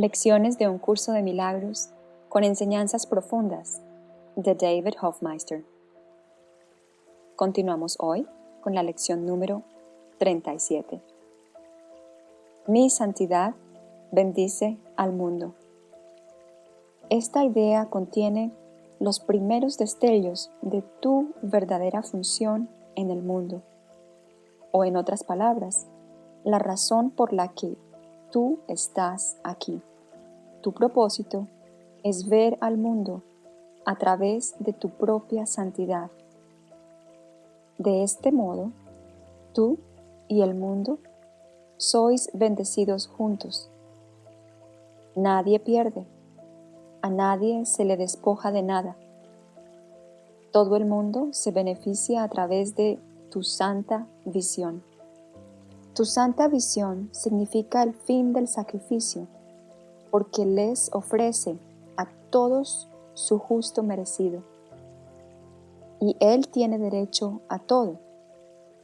Lecciones de un curso de milagros con enseñanzas profundas de David Hofmeister. Continuamos hoy con la lección número 37. Mi santidad bendice al mundo. Esta idea contiene los primeros destellos de tu verdadera función en el mundo, o en otras palabras, la razón por la que tú estás aquí. Tu propósito es ver al mundo a través de tu propia santidad. De este modo, tú y el mundo sois bendecidos juntos. Nadie pierde, a nadie se le despoja de nada. Todo el mundo se beneficia a través de tu santa visión. Tu santa visión significa el fin del sacrificio porque les ofrece a todos su justo merecido. Y Él tiene derecho a todo,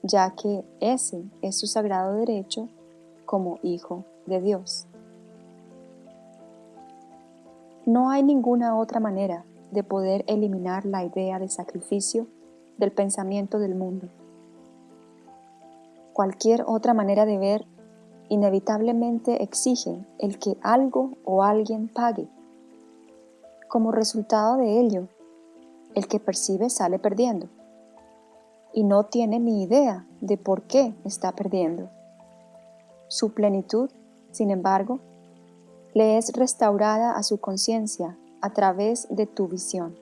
ya que ese es su sagrado derecho como Hijo de Dios. No hay ninguna otra manera de poder eliminar la idea de sacrificio del pensamiento del mundo. Cualquier otra manera de ver inevitablemente exige el que algo o alguien pague. Como resultado de ello, el que percibe sale perdiendo y no tiene ni idea de por qué está perdiendo. Su plenitud, sin embargo, le es restaurada a su conciencia a través de tu visión.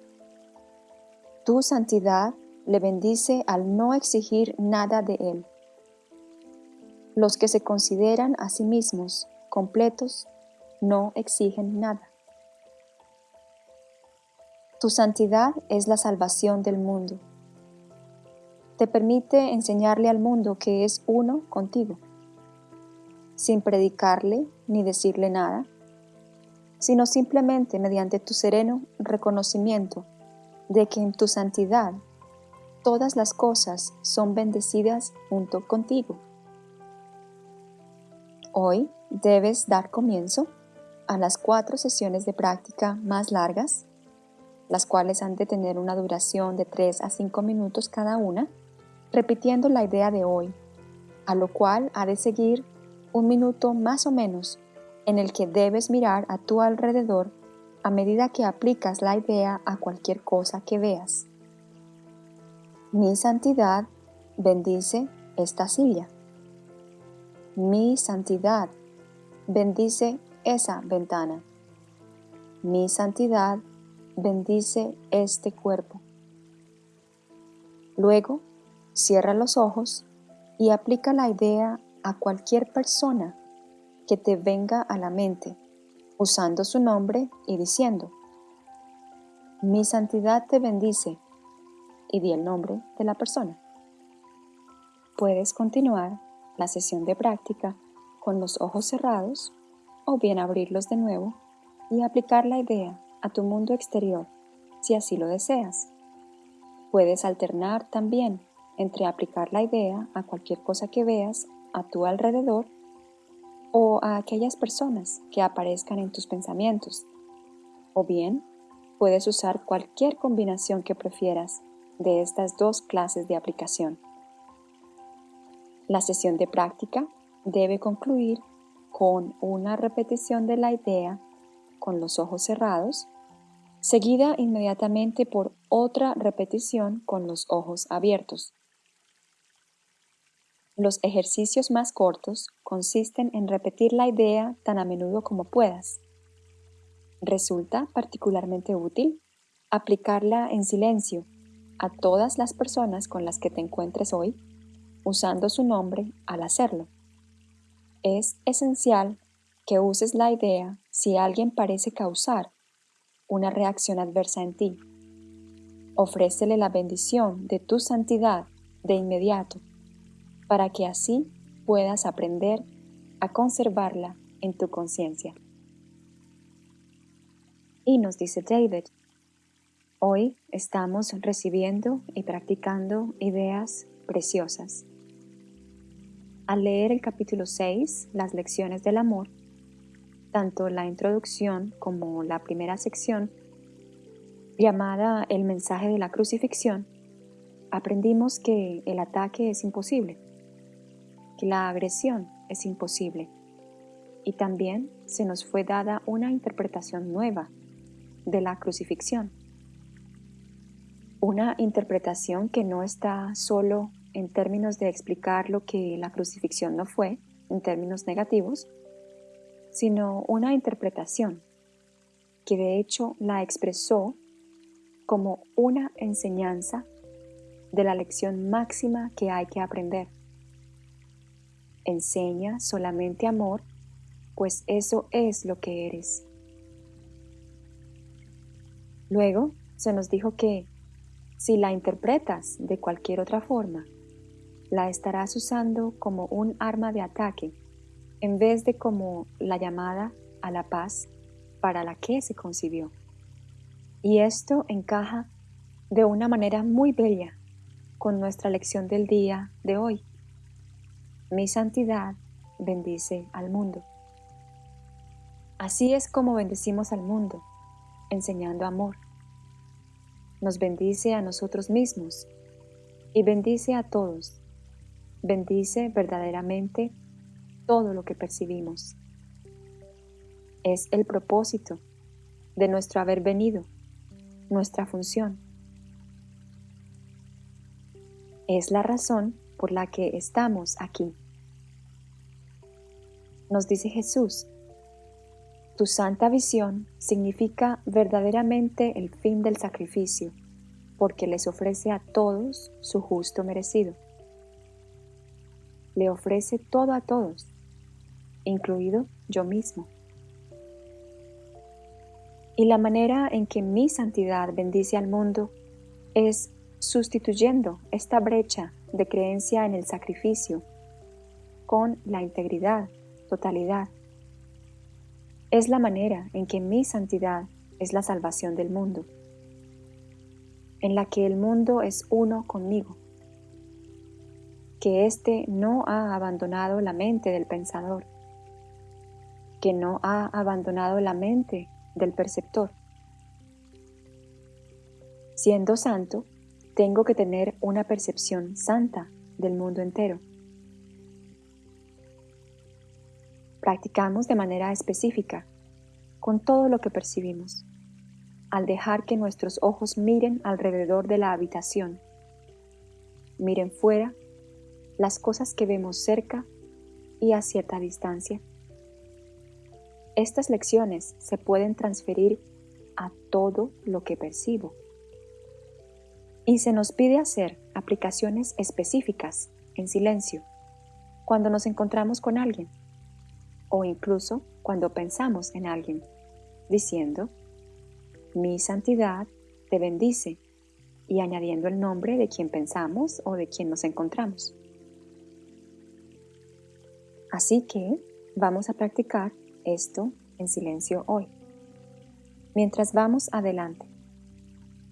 Tu santidad le bendice al no exigir nada de él los que se consideran a sí mismos completos no exigen nada. Tu santidad es la salvación del mundo. Te permite enseñarle al mundo que es uno contigo, sin predicarle ni decirle nada, sino simplemente mediante tu sereno reconocimiento de que en tu santidad todas las cosas son bendecidas junto contigo. Hoy debes dar comienzo a las cuatro sesiones de práctica más largas, las cuales han de tener una duración de 3 a 5 minutos cada una, repitiendo la idea de hoy, a lo cual ha de seguir un minuto más o menos en el que debes mirar a tu alrededor a medida que aplicas la idea a cualquier cosa que veas. Mi santidad bendice esta silla mi santidad, bendice esa ventana. Mi santidad, bendice este cuerpo. Luego, cierra los ojos y aplica la idea a cualquier persona que te venga a la mente, usando su nombre y diciendo, mi santidad te bendice, y di el nombre de la persona. Puedes continuar la sesión de práctica con los ojos cerrados o bien abrirlos de nuevo y aplicar la idea a tu mundo exterior si así lo deseas. Puedes alternar también entre aplicar la idea a cualquier cosa que veas a tu alrededor o a aquellas personas que aparezcan en tus pensamientos. O bien, puedes usar cualquier combinación que prefieras de estas dos clases de aplicación. La sesión de práctica debe concluir con una repetición de la idea con los ojos cerrados, seguida inmediatamente por otra repetición con los ojos abiertos. Los ejercicios más cortos consisten en repetir la idea tan a menudo como puedas. Resulta particularmente útil aplicarla en silencio a todas las personas con las que te encuentres hoy usando su nombre al hacerlo. Es esencial que uses la idea si alguien parece causar una reacción adversa en ti. Ofrécele la bendición de tu santidad de inmediato para que así puedas aprender a conservarla en tu conciencia. Y nos dice David, hoy estamos recibiendo y practicando ideas preciosas. Al leer el capítulo 6, las lecciones del amor, tanto la introducción como la primera sección, llamada el mensaje de la crucifixión, aprendimos que el ataque es imposible, que la agresión es imposible, y también se nos fue dada una interpretación nueva de la crucifixión. Una interpretación que no está solo en términos de explicar lo que la crucifixión no fue, en términos negativos, sino una interpretación que de hecho la expresó como una enseñanza de la lección máxima que hay que aprender. Enseña solamente amor, pues eso es lo que eres. Luego se nos dijo que si la interpretas de cualquier otra forma, la estarás usando como un arma de ataque en vez de como la llamada a la paz para la que se concibió. Y esto encaja de una manera muy bella con nuestra lección del día de hoy. Mi santidad bendice al mundo. Así es como bendecimos al mundo, enseñando amor. Nos bendice a nosotros mismos y bendice a todos. Bendice verdaderamente todo lo que percibimos. Es el propósito de nuestro haber venido, nuestra función. Es la razón por la que estamos aquí. Nos dice Jesús, tu santa visión significa verdaderamente el fin del sacrificio, porque les ofrece a todos su justo merecido. Le ofrece todo a todos, incluido yo mismo. Y la manera en que mi santidad bendice al mundo es sustituyendo esta brecha de creencia en el sacrificio con la integridad, totalidad. Es la manera en que mi santidad es la salvación del mundo, en la que el mundo es uno conmigo, que éste no ha abandonado la mente del pensador, que no ha abandonado la mente del perceptor. Siendo santo, tengo que tener una percepción santa del mundo entero. Practicamos de manera específica con todo lo que percibimos, al dejar que nuestros ojos miren alrededor de la habitación, miren fuera las cosas que vemos cerca y a cierta distancia. Estas lecciones se pueden transferir a todo lo que percibo. Y se nos pide hacer aplicaciones específicas en silencio cuando nos encontramos con alguien o incluso cuando pensamos en alguien, diciendo, mi santidad te bendice y añadiendo el nombre de quien pensamos o de quien nos encontramos. Así que vamos a practicar esto en silencio hoy. Mientras vamos adelante,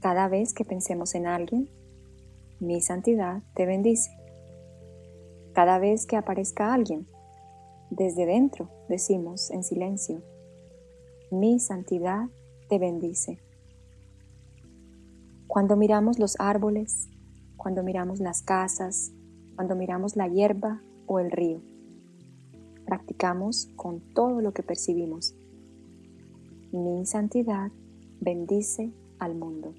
cada vez que pensemos en alguien, mi santidad te bendice. Cada vez que aparezca alguien, desde dentro decimos en silencio, mi santidad te bendice. Cuando miramos los árboles, cuando miramos las casas, cuando miramos la hierba o el río, practicamos con todo lo que percibimos. Mi santidad bendice al mundo.